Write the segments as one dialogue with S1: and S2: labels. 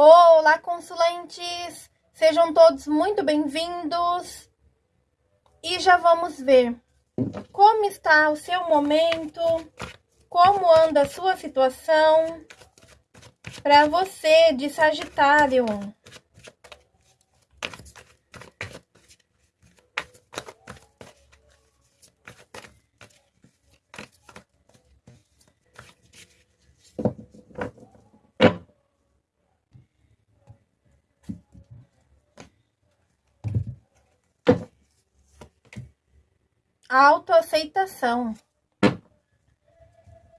S1: Olá, consulentes! Sejam todos muito bem-vindos. E já vamos ver como está o seu momento, como anda a sua situação para você de Sagitário. Autoaceitação.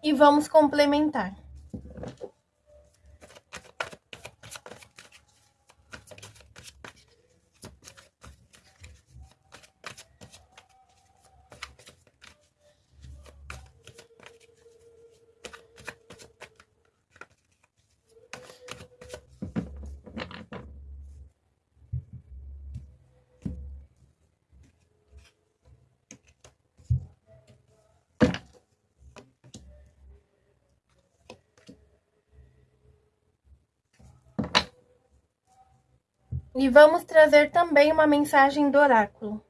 S1: E vamos complementar. E vamos trazer também uma mensagem do oráculo.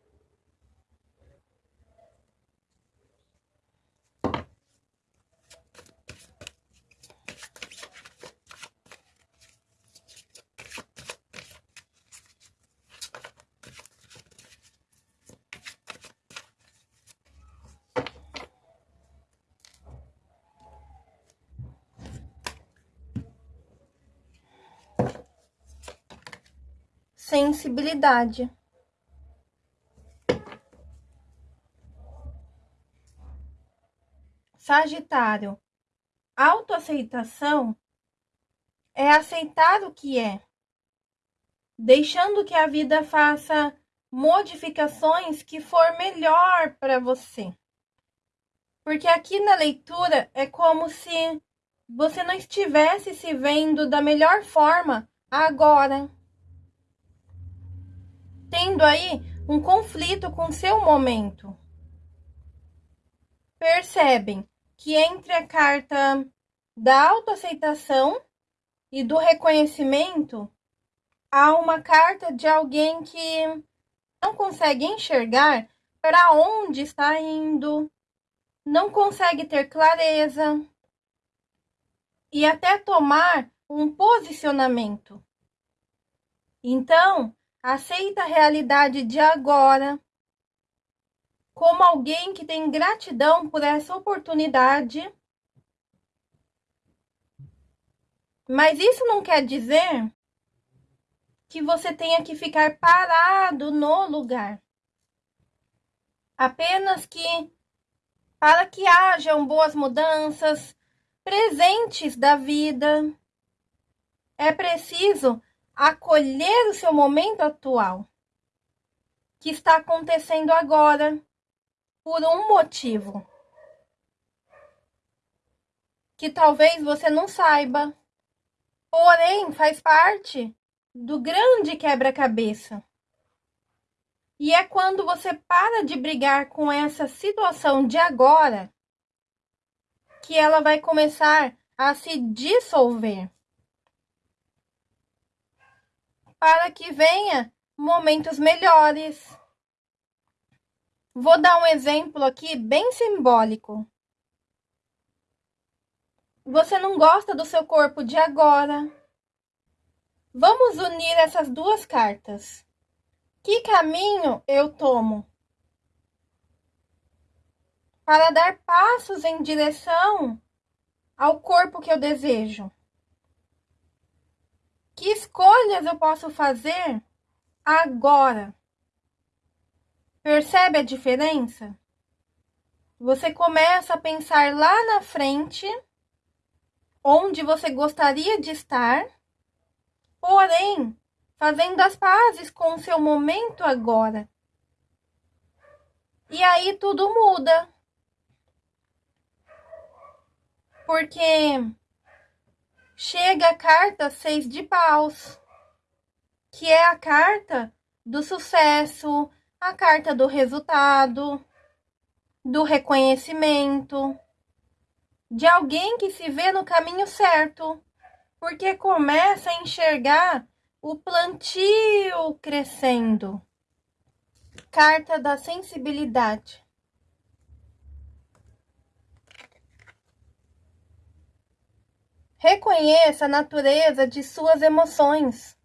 S1: Sensibilidade. Sagitário, autoaceitação é aceitar o que é, deixando que a vida faça modificações que for melhor para você. Porque aqui na leitura é como se você não estivesse se vendo da melhor forma agora tendo aí um conflito com seu momento. Percebem que entre a carta da autoaceitação e do reconhecimento, há uma carta de alguém que não consegue enxergar para onde está indo, não consegue ter clareza e até tomar um posicionamento. Então, Aceita a realidade de agora como alguém que tem gratidão por essa oportunidade. Mas isso não quer dizer que você tenha que ficar parado no lugar. Apenas que para que hajam boas mudanças, presentes da vida, é preciso acolher o seu momento atual, que está acontecendo agora, por um motivo. Que talvez você não saiba, porém faz parte do grande quebra-cabeça. E é quando você para de brigar com essa situação de agora que ela vai começar a se dissolver para que venha momentos melhores. Vou dar um exemplo aqui bem simbólico. Você não gosta do seu corpo de agora. Vamos unir essas duas cartas. Que caminho eu tomo? Para dar passos em direção ao corpo que eu desejo. Que escolhas eu posso fazer agora? Percebe a diferença? Você começa a pensar lá na frente, onde você gostaria de estar, porém, fazendo as pazes com o seu momento agora. E aí tudo muda. Porque chega a carta seis de paus, que é a carta do sucesso, a carta do resultado, do reconhecimento, de alguém que se vê no caminho certo, porque começa a enxergar o plantio crescendo. Carta da sensibilidade. Reconheça a natureza de suas emoções.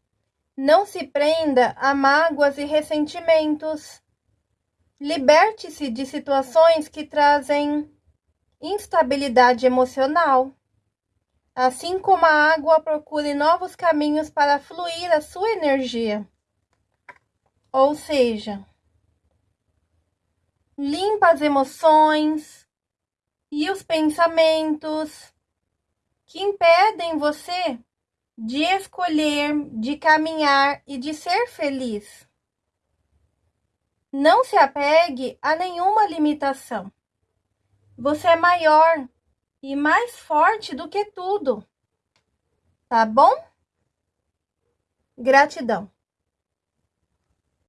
S1: Não se prenda a mágoas e ressentimentos. Liberte-se de situações que trazem instabilidade emocional. Assim como a água, procure novos caminhos para fluir a sua energia. Ou seja, limpa as emoções e os pensamentos que impedem você de escolher, de caminhar e de ser feliz. Não se apegue a nenhuma limitação. Você é maior e mais forte do que tudo. Tá bom? Gratidão.